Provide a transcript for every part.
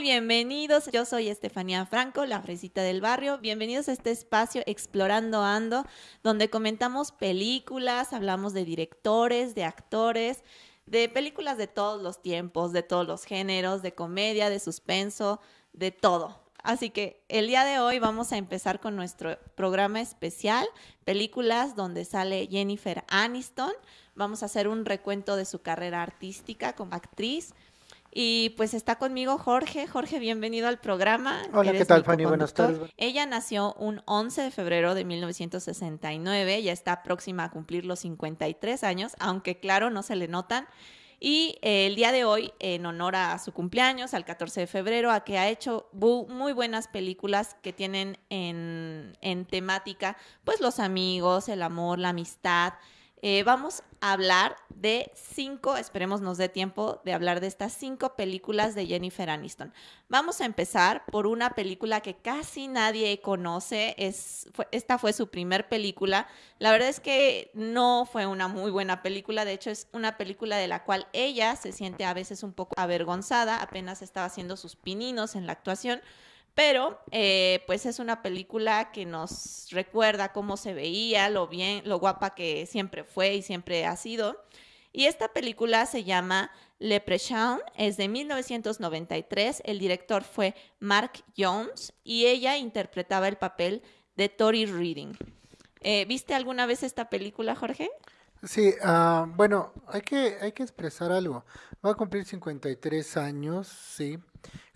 Bienvenidos. Yo soy Estefanía Franco, la fresita del barrio. Bienvenidos a este espacio Explorando Ando, donde comentamos películas, hablamos de directores, de actores, de películas de todos los tiempos, de todos los géneros, de comedia, de suspenso, de todo. Así que el día de hoy vamos a empezar con nuestro programa especial, películas donde sale Jennifer Aniston. Vamos a hacer un recuento de su carrera artística como actriz y pues está conmigo Jorge. Jorge, bienvenido al programa. Hola, ¿qué tal, Fanny? Buenas tardes. Ella nació un 11 de febrero de 1969, ya está próxima a cumplir los 53 años, aunque claro, no se le notan. Y eh, el día de hoy, en honor a su cumpleaños, al 14 de febrero, a que ha hecho muy buenas películas que tienen en, en temática, pues los amigos, el amor, la amistad, eh, vamos a hablar de cinco, esperemos nos dé tiempo de hablar de estas cinco películas de Jennifer Aniston. Vamos a empezar por una película que casi nadie conoce, es, esta fue su primer película. La verdad es que no fue una muy buena película, de hecho es una película de la cual ella se siente a veces un poco avergonzada, apenas estaba haciendo sus pininos en la actuación pero, eh, pues es una película que nos recuerda cómo se veía, lo bien, lo guapa que siempre fue y siempre ha sido. Y esta película se llama Leprechaun, es de 1993. El director fue Mark Jones y ella interpretaba el papel de Tori Reading. Eh, ¿Viste alguna vez esta película, Jorge? Sí, uh, bueno, hay que, hay que expresar algo. Va a cumplir 53 años, sí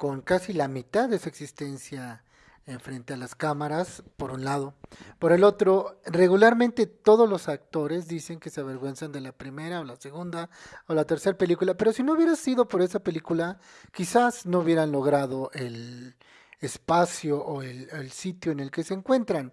con casi la mitad de su existencia en frente a las cámaras, por un lado. Por el otro, regularmente todos los actores dicen que se avergüenzan de la primera o la segunda o la tercera película, pero si no hubiera sido por esa película, quizás no hubieran logrado el espacio o el, sitio en el que se encuentran.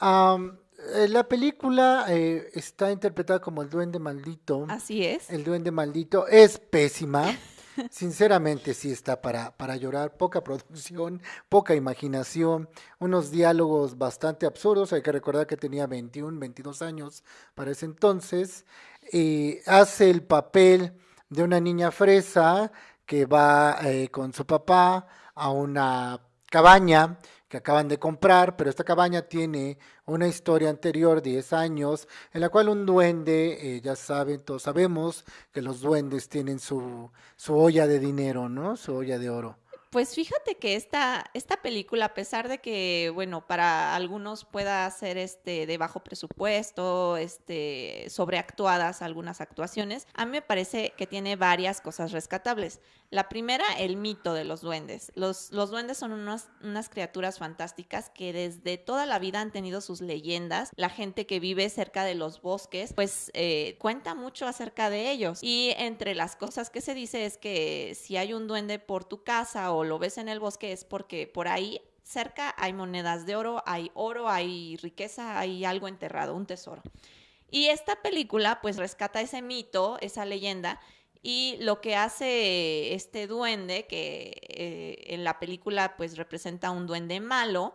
Eh, la película eh, está interpretada como el duende maldito. Así es. El duende maldito es pésima. Sinceramente sí está para, para llorar, poca producción, poca imaginación, unos diálogos bastante absurdos, hay que recordar que tenía 21, 22 años para ese entonces, y hace el papel de una niña fresa que va eh, con su papá a una cabaña que acaban de comprar, pero esta cabaña tiene una historia anterior, 10 años, en la cual un duende, eh, ya saben, todos sabemos que los duendes tienen su, su olla de dinero, ¿no? Su olla de oro. Pues fíjate que esta, esta película, a pesar de que, bueno, para algunos pueda ser este de bajo presupuesto, este, sobreactuadas algunas actuaciones, a mí me parece que tiene varias cosas rescatables. La primera, el mito de los duendes. Los, los duendes son unas, unas criaturas fantásticas que desde toda la vida han tenido sus leyendas. La gente que vive cerca de los bosques, pues eh, cuenta mucho acerca de ellos. Y entre las cosas que se dice es que si hay un duende por tu casa lo ves en el bosque es porque por ahí cerca hay monedas de oro, hay oro, hay riqueza, hay algo enterrado, un tesoro. Y esta película pues rescata ese mito, esa leyenda, y lo que hace este duende, que eh, en la película pues representa un duende malo,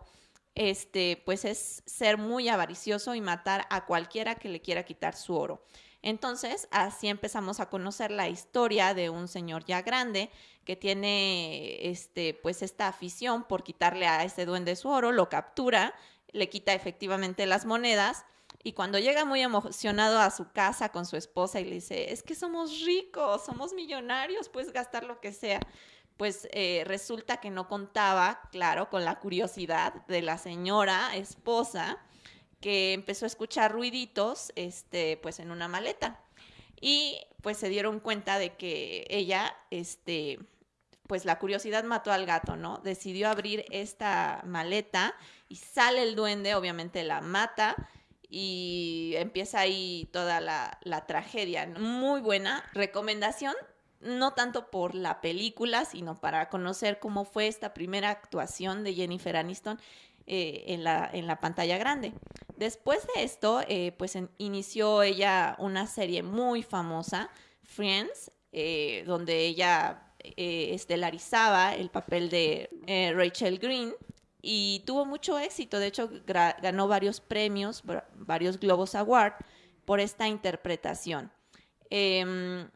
este, pues es ser muy avaricioso y matar a cualquiera que le quiera quitar su oro. Entonces, así empezamos a conocer la historia de un señor ya grande que tiene este, pues esta afición por quitarle a este duende su oro, lo captura, le quita efectivamente las monedas y cuando llega muy emocionado a su casa con su esposa y le dice, es que somos ricos, somos millonarios, puedes gastar lo que sea, pues eh, resulta que no contaba, claro, con la curiosidad de la señora esposa que empezó a escuchar ruiditos, este, pues en una maleta. Y pues se dieron cuenta de que ella, este, pues la curiosidad mató al gato, ¿no? Decidió abrir esta maleta y sale el duende, obviamente la mata y empieza ahí toda la, tragedia. Muy buena recomendación, no tanto por la película, sino para conocer cómo fue esta primera actuación de Jennifer Aniston eh, en, la, en la pantalla grande. Después de esto, eh, pues inició ella una serie muy famosa, Friends, eh, donde ella eh, estelarizaba el papel de Rachel Green y tuvo mucho éxito. De hecho, ganó varios premios, varios Globos Award por esta interpretación. Em,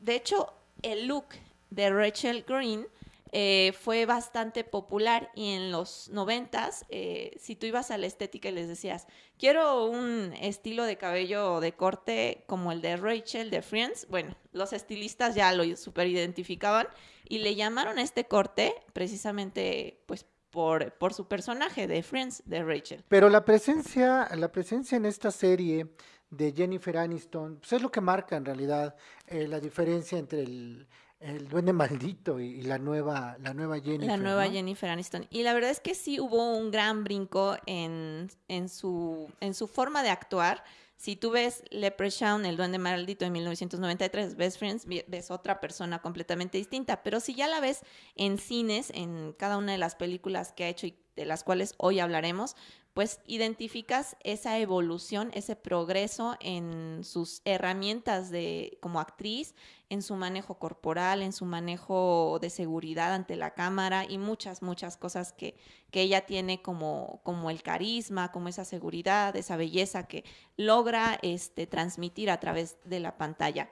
de hecho, el look de Rachel Green eh, fue bastante popular y en los noventas, eh, si tú ibas a la estética y les decías, quiero un estilo de cabello de corte como el de Rachel de Friends, bueno, los estilistas ya lo super identificaban y le llamaron a este corte precisamente pues por, por, su personaje de Friends, de Rachel. Pero la presencia, la presencia en esta serie de Jennifer Aniston, pues es lo que marca en realidad eh, la diferencia entre el, el duende maldito y, la nueva la nueva Jennifer. La nueva Jennifer Aniston. Y la verdad es que sí hubo un gran brinco en, en, su, en su forma de actuar. Si tú ves Leprechaun, el duende maldito de 1993, Best Friends, ves otra persona completamente distinta. Pero si ya la ves en cines, en cada una de las películas que ha hecho y de las cuales hoy hablaremos, pues identificas esa evolución, ese progreso en sus herramientas de como actriz, en su manejo corporal, en su manejo de seguridad ante la cámara y muchas, muchas cosas que, que ella tiene como, como el carisma, como esa seguridad, esa belleza que logra este, transmitir a través de la pantalla.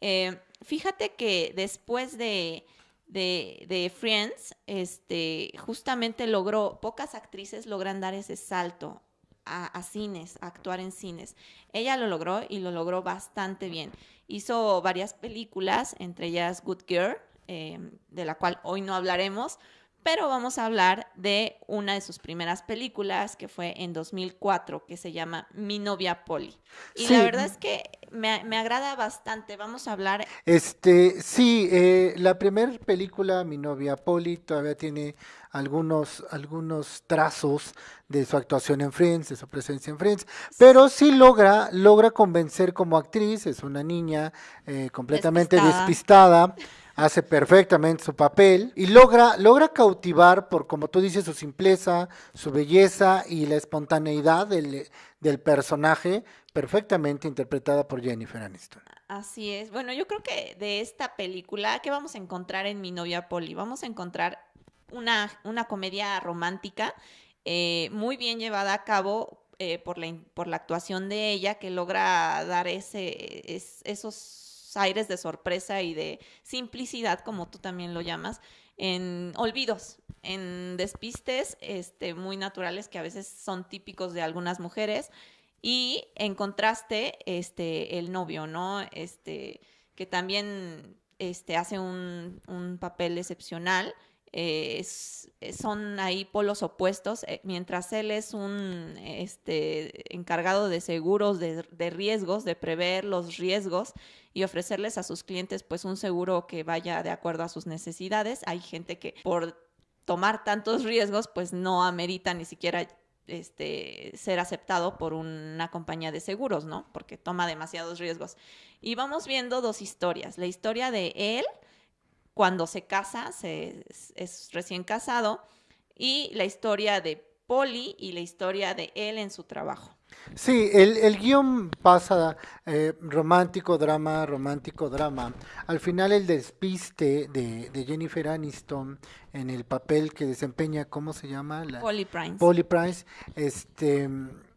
Eh, fíjate que después de de, Friends, este, justamente logró, pocas actrices logran dar ese salto a, cines, a actuar en cines. Ella lo logró y lo logró bastante bien. Hizo varias películas, entre ellas Good Girl, eh, de la cual hoy no hablaremos, pero vamos a hablar de una de sus primeras películas que fue en 2004, que se llama Mi novia Polly. Y la verdad es que me, me, agrada bastante. Vamos a hablar. Este, sí, eh, la primera película, Mi novia Polly, todavía tiene algunos, algunos trazos de su actuación en Friends, de su presencia en Friends, pero sí logra, logra convencer como actriz, es una niña eh, completamente despistada hace perfectamente su papel y logra, logra cautivar por, como tú dices, su simpleza, su belleza y la espontaneidad del, del personaje, perfectamente interpretada por Jennifer Aniston. Así es. Bueno, yo creo que de esta película, ¿qué vamos a encontrar en Mi novia Polly? Vamos a encontrar una, una comedia romántica eh, muy bien llevada a cabo eh, por, la, por la actuación de ella, que logra dar ese, esos aires de sorpresa y de simplicidad, como tú también lo llamas, en olvidos, en despistes este, muy naturales que a veces son típicos de algunas mujeres. Y en contraste, este, el novio, ¿no? Este, que también este, hace un, un papel excepcional eh, son ahí polos opuestos, eh, mientras él es un este, encargado de seguros, de, riesgos, de prever los riesgos y ofrecerles a sus clientes pues un seguro que vaya de acuerdo a sus necesidades. Hay gente que por tomar tantos riesgos pues no amerita ni siquiera este, ser aceptado por una compañía de seguros, ¿no? Porque toma demasiados riesgos. Y vamos viendo dos historias. La historia de él, cuando se casa, se, es recién casado, y la historia de Polly y la historia de él en su trabajo. Sí, el, el guion pasa eh, romántico, drama, romántico, drama. Al final el despiste de, de, Jennifer Aniston en el papel que desempeña, ¿cómo se llama? La, Polly Price. Polly Price, este,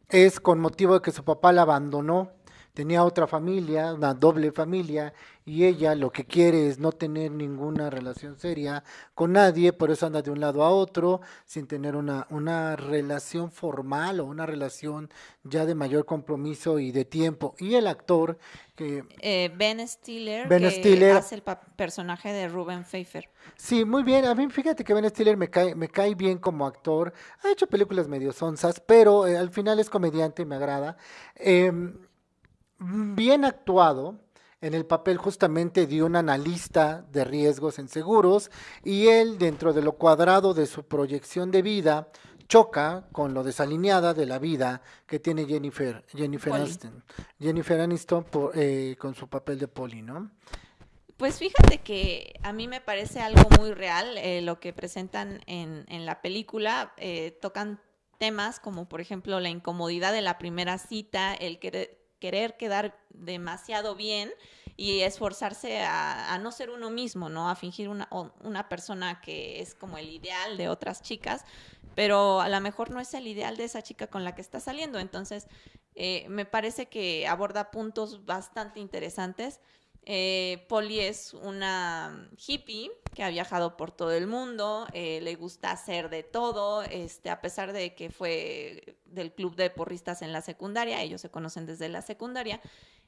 es con motivo de que su papá la abandonó tenía otra familia, una doble familia, y ella lo que quiere es no tener ninguna relación seria con nadie, por eso anda de un lado a otro, sin tener una, una relación formal o una relación ya de mayor compromiso y de tiempo. Y el actor que... Eh, ben Stiller, que hace el personaje de Ruben Pfeiffer. Sí, muy bien. A mí fíjate que Ben Stiller me cae, me cae bien como actor. Ha hecho películas medio sonsas, pero eh, al final es comediante y me agrada. Eh, bien actuado en el papel justamente de un analista de riesgos en seguros y él dentro de lo cuadrado de su proyección de vida choca con lo desalineada de la vida que tiene Jennifer, Jennifer Aniston, Jennifer Aniston eh, con su papel de Polly, ¿no? Pues fíjate que a mí me parece algo muy real eh, lo que presentan en, en la película. Eh, tocan temas como por ejemplo la incomodidad de la primera cita, el que querer quedar demasiado bien y esforzarse a, no ser uno mismo, ¿no? A fingir una, una persona que es como el ideal de otras chicas, pero a lo mejor no es el ideal de esa chica con la que está saliendo. Entonces, eh, me parece que aborda puntos bastante interesantes Eh, Polly es una hippie que ha viajado por todo el mundo, eh, le gusta hacer de todo, este, a pesar de que fue del club de porristas en la secundaria, ellos se conocen desde la secundaria,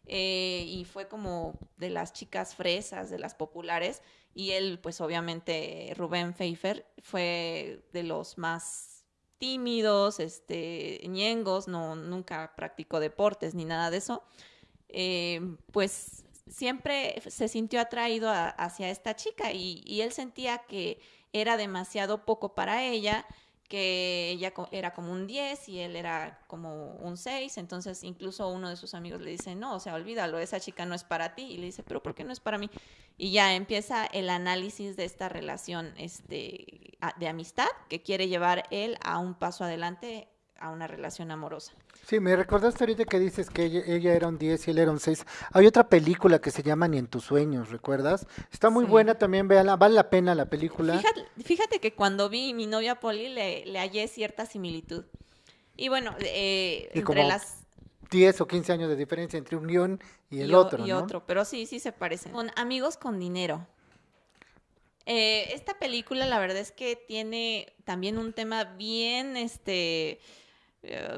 eh, y fue como de las chicas fresas, de las populares, y él, pues obviamente, Rubén Pfeiffer, fue de los más tímidos, este, ñengos, no, nunca practicó deportes ni nada de eso. pues siempre se sintió atraído hacia esta chica y, él sentía que era demasiado poco para ella, que ella era como un 10 y él era como un 6, entonces incluso uno de sus amigos le dice, no, o sea, olvídalo, esa chica no es para ti, y le dice, pero ¿por qué no es para mí? Y ya empieza el análisis de esta relación este, de amistad que quiere llevar él a un paso adelante a una relación amorosa. Sí, me recordaste ahorita que dices que ella, era un 10 y él era un 6. Hay otra película que se llama Ni en tus sueños, ¿recuerdas? Está muy buena también, véala, vale la pena la película. Fíjate, que cuando vi mi novia Polly le, le hallé cierta similitud. Y bueno, eh, entre las... 10 o 15 años de diferencia entre un guion y el otro. Y otro, pero sí, sí se parecen. Con amigos con dinero. Eh, esta película, la verdad es que tiene también un tema bien, este,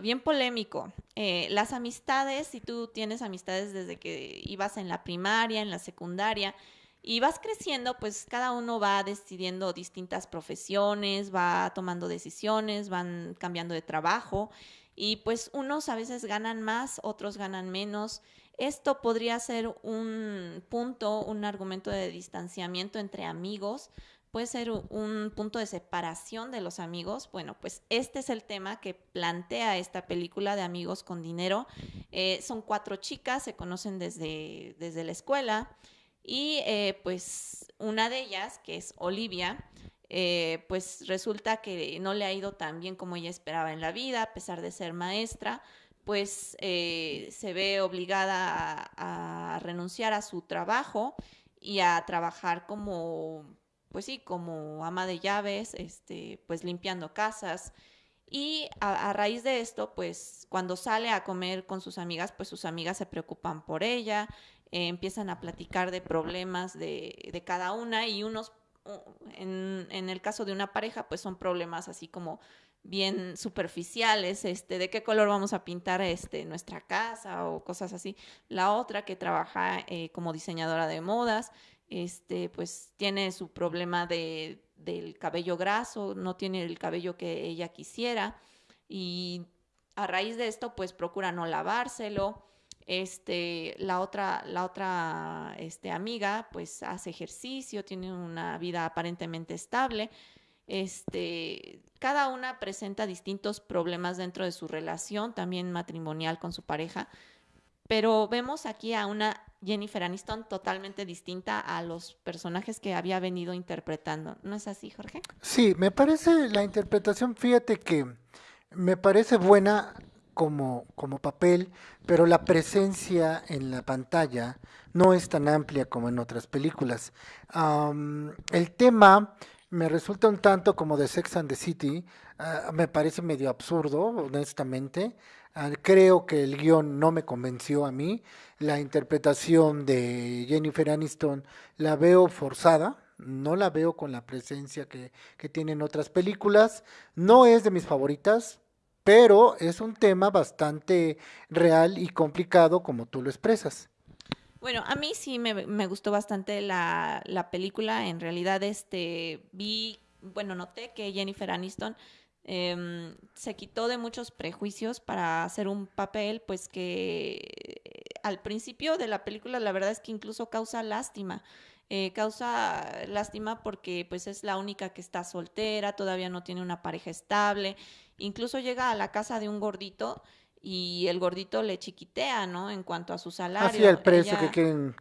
bien polémico. Eh, las amistades, si tú tienes amistades desde que ibas en la primaria, en la secundaria, y vas creciendo, pues cada uno va decidiendo distintas profesiones, va tomando decisiones, van cambiando de trabajo y pues unos a veces ganan más, otros ganan menos. Esto podría ser un punto, un argumento de distanciamiento entre amigos, puede ser un punto de separación de los amigos. Bueno, pues este es el tema que plantea esta película de Amigos con Dinero. Eh, son cuatro chicas, se conocen desde, desde la escuela y eh, pues una de ellas, que es Olivia, eh, pues resulta que no le ha ido tan bien como ella esperaba en la vida, a pesar de ser maestra pues se ve obligada a, a, renunciar a su trabajo y a trabajar como pues sí, como ama de llaves, este, pues limpiando casas. Y a, raíz de esto, pues cuando sale a comer con sus amigas, pues sus amigas se preocupan por ella, eh, empiezan a platicar de problemas de, de cada una y unos, en, el caso de una pareja, pues son problemas así como bien superficiales, este, de qué color vamos a pintar este, nuestra casa o cosas así. La otra que trabaja eh, como diseñadora de modas, este, pues tiene su problema de, del cabello graso, no tiene el cabello que ella quisiera y a raíz de esto pues procura no lavárselo. Este, la otra, la otra este, amiga pues hace ejercicio, tiene una vida aparentemente estable. Este, cada una presenta distintos problemas dentro de su relación, también matrimonial con su pareja, pero vemos aquí a una Jennifer Aniston totalmente distinta a los personajes que había venido interpretando. ¿No es así, Jorge? Sí, me parece la interpretación, fíjate que me parece buena como, como papel, pero la presencia en la pantalla no es tan amplia como en otras películas. el tema me resulta un tanto como de Sex and the City, ah, me parece medio absurdo, honestamente. Ah, creo que el guion no me convenció a mí. La interpretación de Jennifer Aniston la veo forzada, no la veo con la presencia que, que tienen otras películas. No es de mis favoritas, pero es un tema bastante real y complicado como tú lo expresas. Bueno, a mí sí me, gustó bastante la, la, película. En realidad, este vi, bueno, noté que Jennifer Aniston Em, se quitó de muchos prejuicios para hacer un papel, pues que eh, al principio de la película la verdad es que incluso causa lástima. Eh, causa lástima porque pues es la única que está soltera, todavía no tiene una pareja estable, incluso llega a la casa de un gordito y el gordito le chiquitea, ¿no? En cuanto a su salario. Así el precio que quieren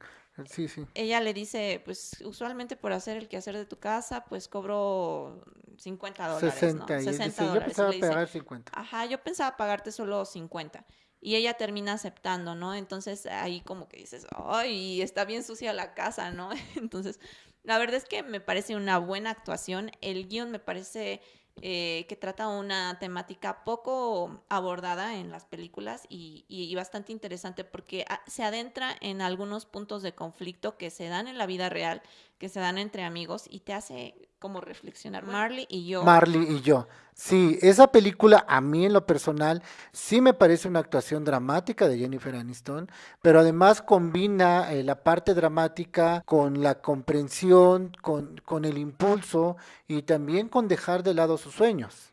Sí, sí. Ella le dice, pues usualmente por hacer el quehacer de tu casa, pues cobro 50 dólares. 60, ¿no? 60 Yo pensaba pagar 50. Ajá, yo pensaba pagarte solo 50. Y ella termina aceptando, ¿no? Entonces ahí como que dices, ay, está bien sucia la casa, ¿no? Entonces, la verdad es que me parece una buena actuación. El guion me parece eh, que trata una temática poco abordada en las películas y, y bastante interesante porque ah, se adentra en algunos puntos de conflicto que se dan en la vida real, que se dan entre amigos y te hace como reflexionar. Marley y yo. Marley y yo. Sí, esa película a mí en lo personal sí me parece una actuación dramática de Jennifer Aniston, pero además combina eh, la parte dramática con la comprensión, con, con el impulso y también con dejar de lado sus sueños.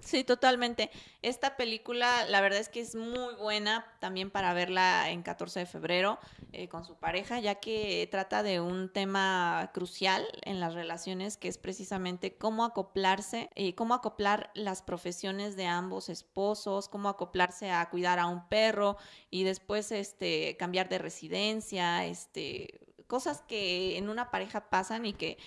Sí, totalmente. Esta película, la verdad es que es muy buena también para verla en 14 de febrero eh, con su pareja, ya que trata de un tema crucial en las relaciones, que es precisamente cómo acoplarse, eh, cómo acoplar las profesiones de ambos esposos, cómo acoplarse a cuidar a un perro y después este, cambiar de residencia, este, cosas que en una pareja pasan y que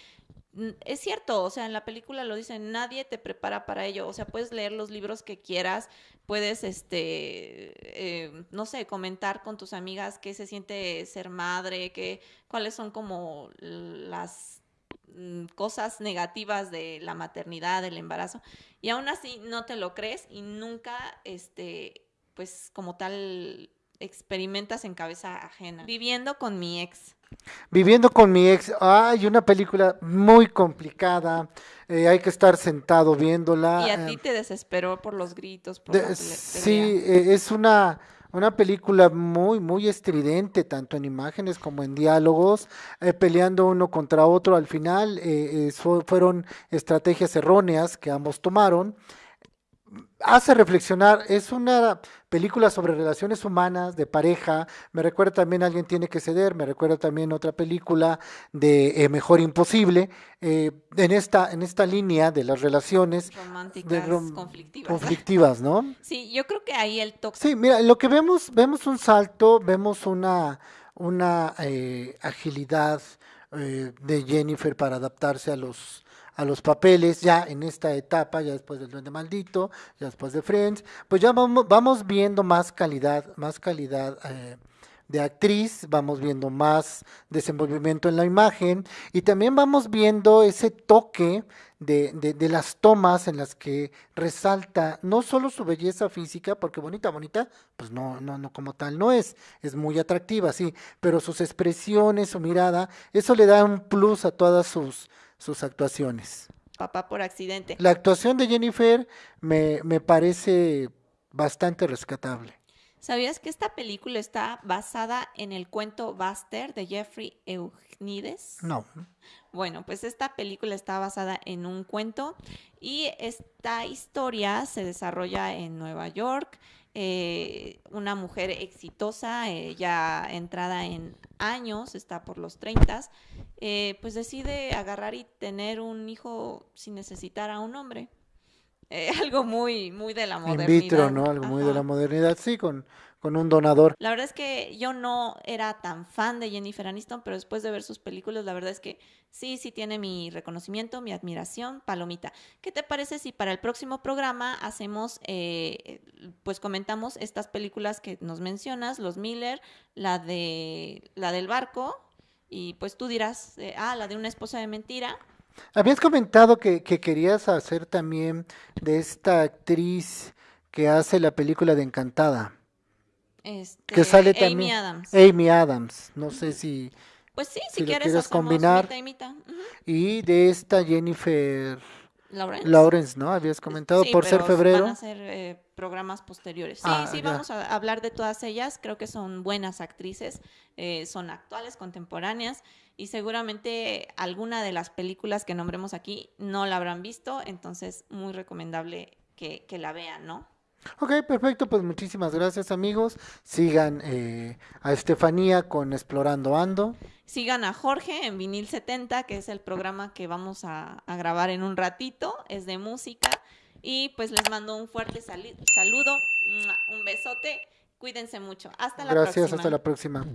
es cierto, o sea, en la película lo dicen, nadie te prepara para ello, o sea, puedes leer los libros que quieras, puedes, este, eh, no sé, comentar con tus amigas qué se siente ser madre, qué, cuáles son como las mm, cosas negativas de la maternidad, del embarazo, y aún así no te lo crees y nunca, este, pues como tal, experimentas en cabeza ajena. Viviendo con mi ex. Viviendo con mi ex, hay una película muy complicada, eh, hay que estar sentado viéndola. Y a ti eh, te desesperó por los gritos. sí, eh, es una, una película muy, muy estridente, tanto en imágenes como en diálogos, peleando uno contra otro. Al final fueron estrategias erróneas que ambos tomaron hace reflexionar, es una película sobre relaciones humanas, de pareja, me recuerda también Alguien tiene que ceder, me recuerda también otra película de eh, Mejor Imposible, eh, en, esta, en esta línea de las relaciones románticas conflictivas. conflictivas, ¿no? Sí, yo creo que ahí el toque. Sí, mira, lo que vemos, vemos un salto, vemos una, una eh, agilidad de Jennifer para adaptarse a los a los papeles ya en esta etapa, ya después del Duende Maldito, ya después de Friends, pues ya vamos, vamos viendo más calidad, más calidad eh, de actriz, vamos viendo más desenvolvimiento en la imagen y también vamos viendo ese toque de, de, las tomas en las que resalta no solo su belleza física, porque bonita, bonita, pues no, no, no como tal no es, es muy atractiva, sí, pero sus expresiones, su mirada, eso le da un plus a todas sus sus actuaciones. Papá por accidente. La actuación de Jennifer me, me parece bastante rescatable. ¿Sabías que esta película está basada en el cuento Buster de Jeffrey Eugenides? No. Bueno, pues esta película está basada en un cuento y esta historia se desarrolla en Nueva York. Eh, una mujer exitosa, ya entrada en años, está por los 30, eh, pues decide agarrar y tener un hijo sin necesitar a un hombre. Eh, algo muy, muy de la modernidad. In vitro, ¿no? Algo muy de la modernidad, sí, con, con un donador. La verdad es que yo no era tan fan de Jennifer Aniston, pero después de ver sus películas, la verdad es que sí, sí tiene mi reconocimiento, mi admiración, palomita. ¿Qué te parece si para el próximo programa hacemos, eh, pues comentamos estas películas que nos mencionas, Los Miller, la de la del barco, y pues tú dirás, eh, ah, la de una esposa de mentira. Habías comentado que, querías hacer también de esta actriz que hace la película de Encantada. Este, que sale también. Amy Adams. Amy Adams. No sé si. Pues sí, si, quieres combinar. y, de esta Jennifer. Lawrence. Lawrence, ¿no? Habías comentado por ser febrero. Van a ser eh, programas posteriores. Sí, ah, sí, vamos a hablar de todas ellas. Creo que son buenas actrices, eh, son actuales, contemporáneas y seguramente alguna de las películas que nombremos aquí no la habrán visto, entonces muy recomendable que, la vean, ¿no? Ok, perfecto, pues muchísimas gracias amigos. Sigan eh, a Estefanía con Explorando Ando. Sigan a Jorge en Vinil 70, que es el programa que vamos a, grabar en un ratito, es de música. Y pues les mando un fuerte saludo, un besote, cuídense mucho. Hasta la próxima. Gracias, hasta la próxima.